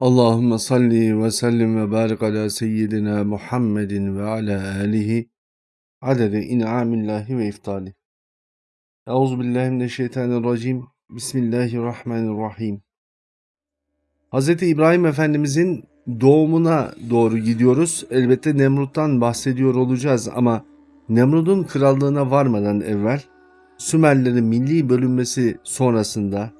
Allahümme salli ve sellim ve barik ala seyyidina Muhammedin ve ala alihi adede in'amillahi ve iftali. Euzubillahimineşşeytanirracim. Bismillahirrahmanirrahim. Hz. İbrahim Efendimizin doğumuna doğru gidiyoruz. Elbette Nemrut'tan bahsediyor olacağız ama Nemrut'un krallığına varmadan evvel Sümerlerin milli bölünmesi sonrasında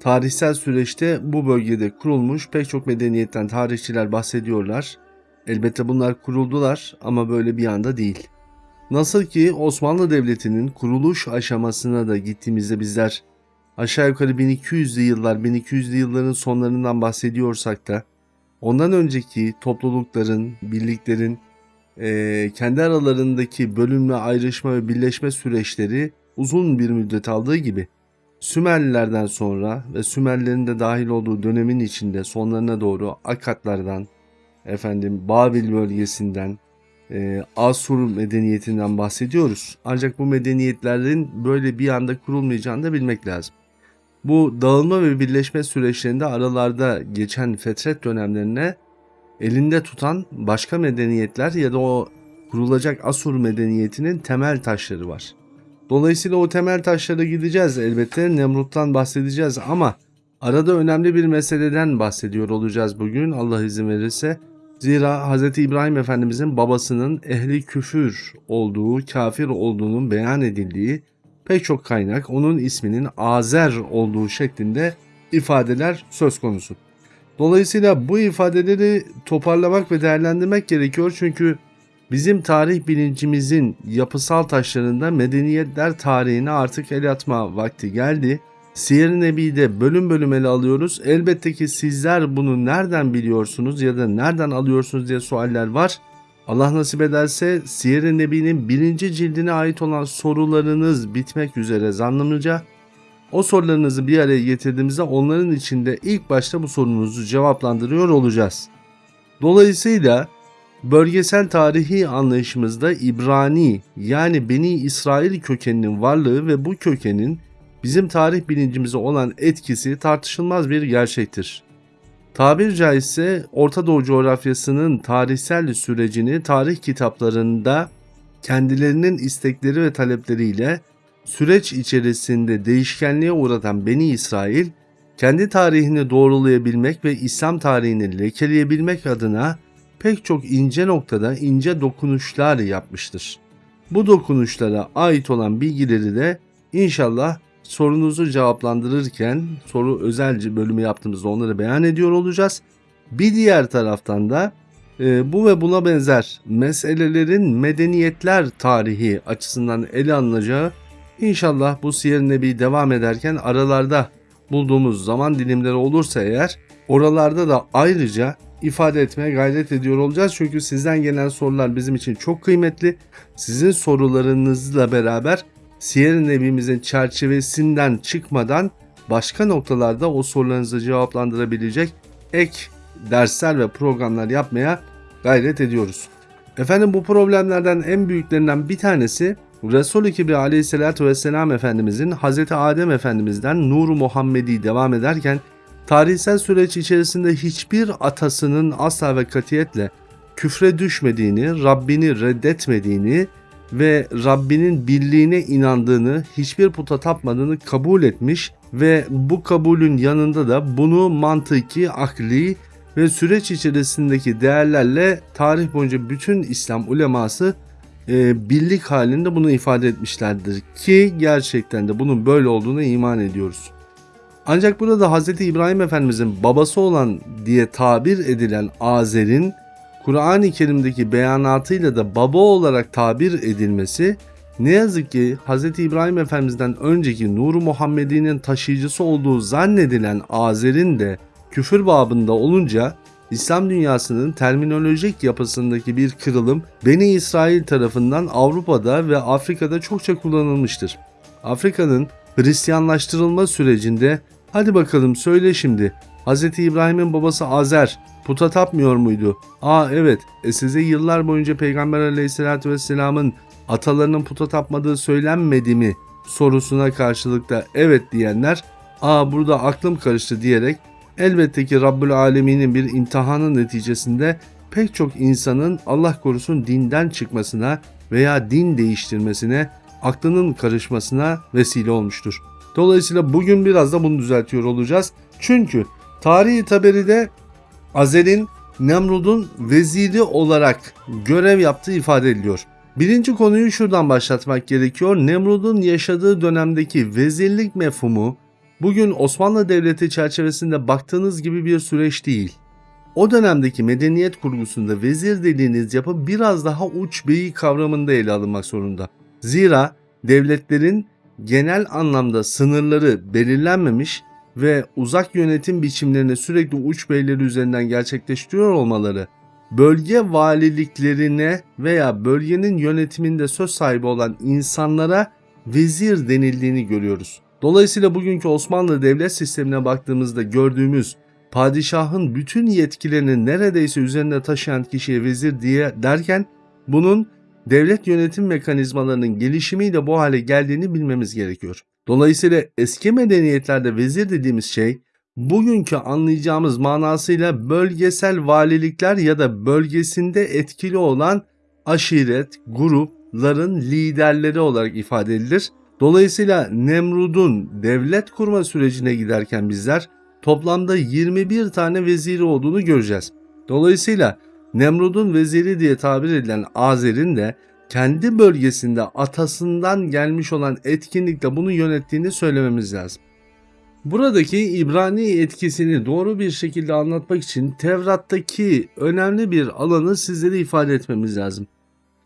Tarihsel süreçte bu bölgede kurulmuş pek çok medeniyetten tarihçiler bahsediyorlar. Elbette bunlar kuruldular ama böyle bir anda değil. Nasıl ki Osmanlı Devleti'nin kuruluş aşamasına da gittiğimizde bizler aşağı yukarı 1200'lü yıllar, 1200'lü yılların sonlarından bahsediyorsak da ondan önceki toplulukların, birliklerin e, kendi aralarındaki bölünme, ayrışma ve birleşme süreçleri uzun bir müddet aldığı gibi Sümerlilerden sonra ve Sümerlerin de dahil olduğu dönemin içinde sonlarına doğru Akatlardan, efendim Babil bölgesinden, e, Asur medeniyetinden bahsediyoruz. Ancak bu medeniyetlerin böyle bir anda kurulmayacağını da bilmek lazım. Bu dağılma ve birleşme süreçlerinde aralarda geçen fetret dönemlerine elinde tutan başka medeniyetler ya da o kurulacak Asur medeniyetinin temel taşları var. Dolayısıyla o temel taşlara gideceğiz elbette. Nemrut'tan bahsedeceğiz ama arada önemli bir meseleden bahsediyor olacağız bugün Allah izin verirse. Zira Hz. İbrahim Efendimizin babasının ehli küfür olduğu, kafir olduğunun beyan edildiği pek çok kaynak onun isminin Azer olduğu şeklinde ifadeler söz konusu. Dolayısıyla bu ifadeleri toparlamak ve değerlendirmek gerekiyor çünkü Bizim tarih bilincimizin yapısal taşlarında medeniyetler tarihine artık el atma vakti geldi. Siyer-i Nebi'de bölüm bölüm ele alıyoruz. Elbette ki sizler bunu nereden biliyorsunuz ya da nereden alıyorsunuz diye sualler var. Allah nasip ederse Siyer-i Nebi'nin birinci cildine ait olan sorularınız bitmek üzere zannımca o sorularınızı bir araya getirdiğimizde onların içinde ilk başta bu sorunuzu cevaplandırıyor olacağız. Dolayısıyla Bölgesel tarihi anlayışımızda İbrani yani Beni İsrail kökeninin varlığı ve bu kökenin bizim tarih bilincimize olan etkisi tartışılmaz bir gerçektir. Tabir caizse Orta Doğu coğrafyasının tarihsel sürecini tarih kitaplarında kendilerinin istekleri ve talepleriyle süreç içerisinde değişkenliğe uğratan Beni İsrail, kendi tarihini doğrulayabilmek ve İslam tarihini lekeleyebilmek adına pek çok ince noktada ince dokunuşlar yapmıştır. Bu dokunuşlara ait olan bilgileri de inşallah sorunuzu cevaplandırırken soru özelce bölümü yaptığımızda onları beyan ediyor olacağız. Bir diğer taraftan da e, bu ve buna benzer meselelerin medeniyetler tarihi açısından ele alınacağı inşallah bu Siyer Nebi devam ederken aralarda bulduğumuz zaman dilimleri olursa eğer oralarda da ayrıca ifade etmeye gayret ediyor olacağız. Çünkü sizden gelen sorular bizim için çok kıymetli. Sizin sorularınızla beraber Siyer Nebimizin çerçevesinden çıkmadan başka noktalarda o sorularınızı cevaplandırabilecek ek dersler ve programlar yapmaya gayret ediyoruz. Efendim bu problemlerden en büyüklerinden bir tanesi Resul-i Kibri aleyhissalatü vesselam Efendimizin Hz. Adem Efendimiz'den Nur-u Muhammedi devam ederken tarihsel süreç içerisinde hiçbir atasının asla ve katiyetle küfre düşmediğini, Rabbini reddetmediğini ve Rabbinin birliğine inandığını, hiçbir puta tapmadığını kabul etmiş ve bu kabulün yanında da bunu mantıki, akli ve süreç içerisindeki değerlerle tarih boyunca bütün İslam uleması e, birlik halinde bunu ifade etmişlerdir ki gerçekten de bunun böyle olduğunu iman ediyoruz. Ancak burada Hz. İbrahim Efendimizin babası olan diye tabir edilen Azer'in Kur'an-ı Kerim'deki beyanatıyla da baba olarak tabir edilmesi ne yazık ki Hz. İbrahim Efendimiz'den önceki Nur-u Muhammedi'nin taşıyıcısı olduğu zannedilen Azer'in de küfür babında olunca İslam dünyasının terminolojik yapısındaki bir kırılım Beni İsrail tarafından Avrupa'da ve Afrika'da çokça kullanılmıştır. Afrika'nın Hristiyanlaştırılma sürecinde Hadi bakalım söyle şimdi. Hz. İbrahim'in babası Azer puta tapmıyor muydu? Aa evet e size yıllar boyunca Peygamber aleyhissalatü vesselamın atalarının puta tapmadığı söylenmedi mi sorusuna karşılıkta evet diyenler aa burada aklım karıştı diyerek Elbette ki Rabbül Alemin'in bir imtihanın neticesinde pek çok insanın Allah korusun dinden çıkmasına veya din değiştirmesine, aklının karışmasına vesile olmuştur. Dolayısıyla bugün biraz da bunu düzeltiyor olacağız. Çünkü tarihi taberide Azer'in Nemrud'un veziri olarak görev yaptığı ifade ediliyor. Birinci konuyu şuradan başlatmak gerekiyor. Nemrud'un yaşadığı dönemdeki vezirlik mefhumu bugün Osmanlı Devleti çerçevesinde baktığınız gibi bir süreç değil. O dönemdeki medeniyet kurgusunda vezir dediğiniz yapı biraz daha uç beyi kavramında ele alınmak zorunda. Zira devletlerin genel anlamda sınırları belirlenmemiş ve uzak yönetim biçimlerini sürekli uç beyleri üzerinden gerçekleştiriyor olmaları bölge valiliklerine veya bölgenin yönetiminde söz sahibi olan insanlara vezir denildiğini görüyoruz. Dolayısıyla bugünkü Osmanlı devlet sistemine baktığımızda gördüğümüz padişahın bütün yetkilerini neredeyse üzerinde taşıyan kişiye vezir diye derken bunun devlet yönetim mekanizmalarının gelişimiyle bu hale geldiğini bilmemiz gerekiyor. Dolayısıyla eski medeniyetlerde vezir dediğimiz şey bugünkü anlayacağımız manasıyla bölgesel valilikler ya da bölgesinde etkili olan aşiret, grupların liderleri olarak ifade edilir. Dolayısıyla Nemrud'un devlet kurma sürecine giderken bizler toplamda 21 tane veziri olduğunu göreceğiz. Dolayısıyla Nemrud'un veziri diye tabir edilen Azer'in de kendi bölgesinde atasından gelmiş olan etkinlikle bunu yönettiğini söylememiz lazım. Buradaki İbrani etkisini doğru bir şekilde anlatmak için Tevrat'taki önemli bir alanı sizlere ifade etmemiz lazım.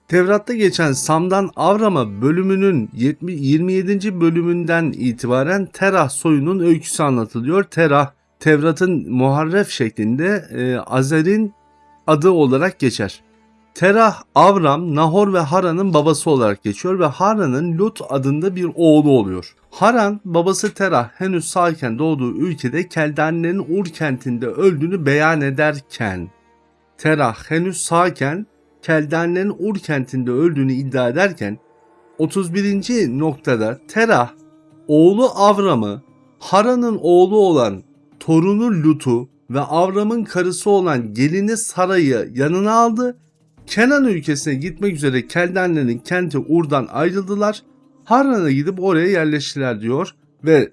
Tevrat'ta geçen Sam'dan Avram'a bölümünün 27. bölümünden itibaren Terah soyunun öyküsü anlatılıyor. Terah, Tevrat'ın muharref şeklinde e, Azer'in adı olarak geçer. Terah, Avram, Nahor ve Haran'ın babası olarak geçiyor ve Haran'ın Lut adında bir oğlu oluyor. Haran, babası Terah henüz sağken doğduğu ülkede Keldane'nin Ur kentinde öldüğünü beyan ederken, Terah henüz sağken Keldane'nin Ur kentinde öldüğünü iddia ederken, 31. noktada Terah, oğlu Avram'ı, Haran'ın oğlu olan torunu Lut'u ve Avram'ın karısı olan gelini Sara'yı yanına aldı Kenan ülkesine gitmek üzere Keldenlerin kenti Ur'dan ayrıldılar. Harran'a gidip oraya yerleştiler diyor ve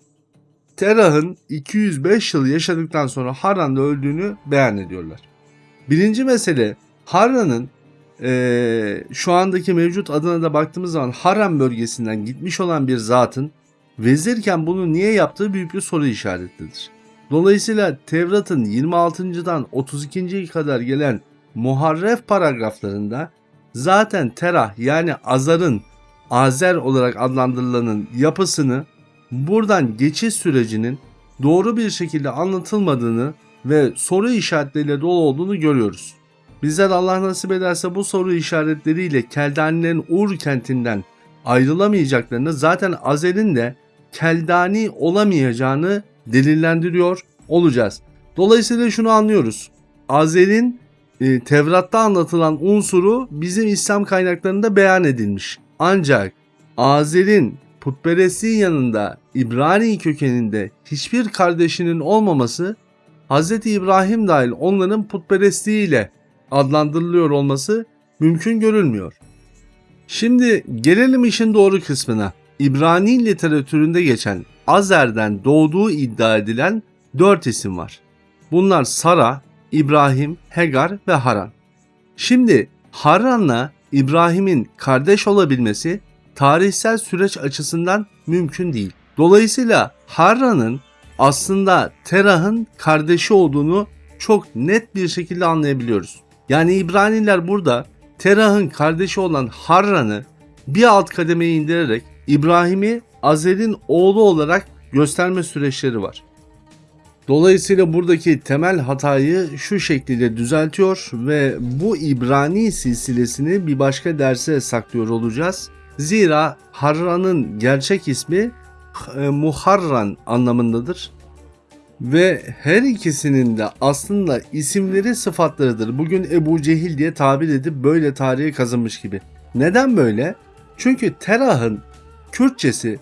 Terah'ın 205 yıl yaşadıktan sonra Harran'da öldüğünü beyan ediyorlar. Birinci mesele Harran'ın e, şu andaki mevcut adına da baktığımız zaman Harran bölgesinden gitmiş olan bir zatın vezirken bunu niye yaptığı büyük bir soru işaretidir. Dolayısıyla Tevrat'ın 26.dan 32. kadar gelen muharref paragraflarında zaten Terah yani Azar'ın Azer olarak adlandırılanın yapısını buradan geçiş sürecinin doğru bir şekilde anlatılmadığını ve soru işaretleriyle dolu olduğunu görüyoruz. Bizler Allah nasip ederse bu soru işaretleriyle Keldanilerin Ur kentinden ayrılamayacaklarını zaten Azer'in de Keldani olamayacağını delillendiriyor olacağız. Dolayısıyla şunu anlıyoruz. Azer'in e, Tevrat'ta anlatılan unsuru bizim İslam kaynaklarında beyan edilmiş. Ancak Azer'in putperestliğin yanında İbrani kökeninde hiçbir kardeşinin olmaması Hz. İbrahim dahil onların putperestliğiyle adlandırılıyor olması mümkün görülmüyor. Şimdi gelelim işin doğru kısmına. İbrani literatüründe geçen Azer'den doğduğu iddia edilen dört isim var. Bunlar Sara, İbrahim, Hegar ve Haran. Şimdi Haran'la İbrahim'in kardeş olabilmesi tarihsel süreç açısından mümkün değil. Dolayısıyla Harran'ın aslında Terah'ın kardeşi olduğunu çok net bir şekilde anlayabiliyoruz. Yani İbraniler burada Terah'ın kardeşi olan Harran'ı bir alt kademeye indirerek İbrahim'i Azer'in oğlu olarak gösterme süreçleri var. Dolayısıyla buradaki temel hatayı şu şekilde düzeltiyor ve bu İbrani silsilesini bir başka derse saklıyor olacağız. Zira Harran'ın gerçek ismi e, Muharran anlamındadır. Ve her ikisinin de aslında isimleri sıfatlarıdır. Bugün Ebu Cehil diye tabir edip böyle tarihe kazınmış gibi. Neden böyle? Çünkü Terah'ın Kürtçesi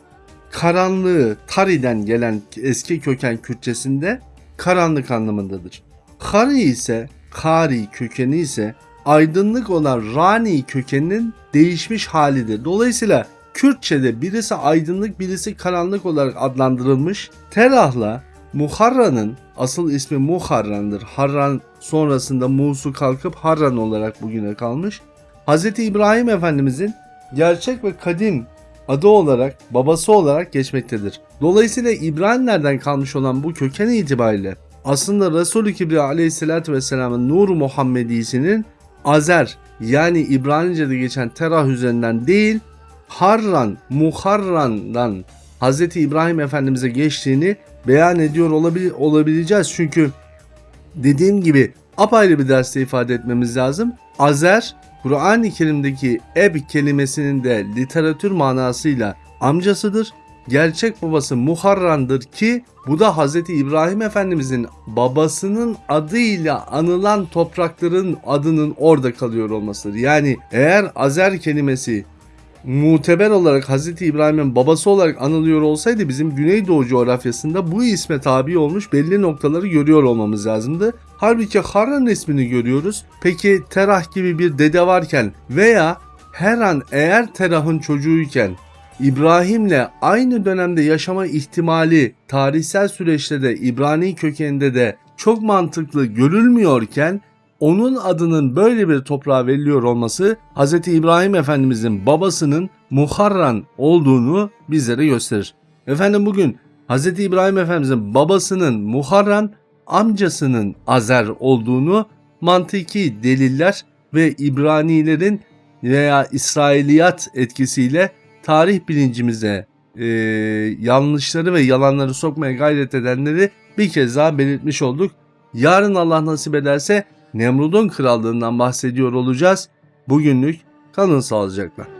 karanlığı Tari'den gelen eski köken Kürtçesinde karanlık anlamındadır. Kari ise, kari kökeni ise aydınlık olan rani kökeninin değişmiş halidir. Dolayısıyla Kürtçe'de birisi aydınlık birisi karanlık olarak adlandırılmış. Terah'la Muharran'ın asıl ismi Muharran'dır. Harran sonrasında Musu kalkıp Harran olarak bugüne kalmış. Hz. İbrahim Efendimizin gerçek ve kadim adı olarak, babası olarak geçmektedir. Dolayısıyla İbrahimlerden kalmış olan bu köken itibariyle aslında Resulü Kibriya aleyhissalatü vesselamın Nur Muhammedisinin Azer yani İbranice'de geçen Terah üzerinden değil Harran, Muharran'dan Hz. İbrahim Efendimiz'e geçtiğini beyan ediyor olabil- olabileceğiz. Çünkü dediğim gibi apayrı bir derste ifade etmemiz lazım. Azer, Kur'an-ı Kerim'deki eb kelimesinin de literatür manasıyla amcasıdır. Gerçek babası Muharran'dır ki bu da Hz. İbrahim Efendimizin babasının adıyla anılan toprakların adının orada kalıyor olmasıdır. Yani eğer Azer kelimesi muteber olarak Hz. İbrahim'in babası olarak anılıyor olsaydı bizim Güneydoğu coğrafyasında bu isme tabi olmuş belli noktaları görüyor olmamız lazımdı. Halbuki Harran ismini görüyoruz. Peki Terah gibi bir dede varken veya her an eğer Terah'ın çocuğuyken İbrahim'le aynı dönemde yaşama ihtimali tarihsel süreçte de İbrani kökeninde de çok mantıklı görülmüyorken onun adının böyle bir toprağa veriliyor olması Hz. İbrahim Efendimizin babasının Muharran olduğunu bizlere gösterir. Efendim bugün Hz. İbrahim Efendimizin babasının Muharran, amcasının Azer olduğunu mantıki deliller ve İbranilerin veya İsrailiyat etkisiyle tarih bilincimize e, yanlışları ve yalanları sokmaya gayret edenleri bir kez daha belirtmiş olduk. Yarın Allah nasip ederse Nemrud'un krallığından bahsediyor olacağız. Bugünlük kalın sağlıcakla.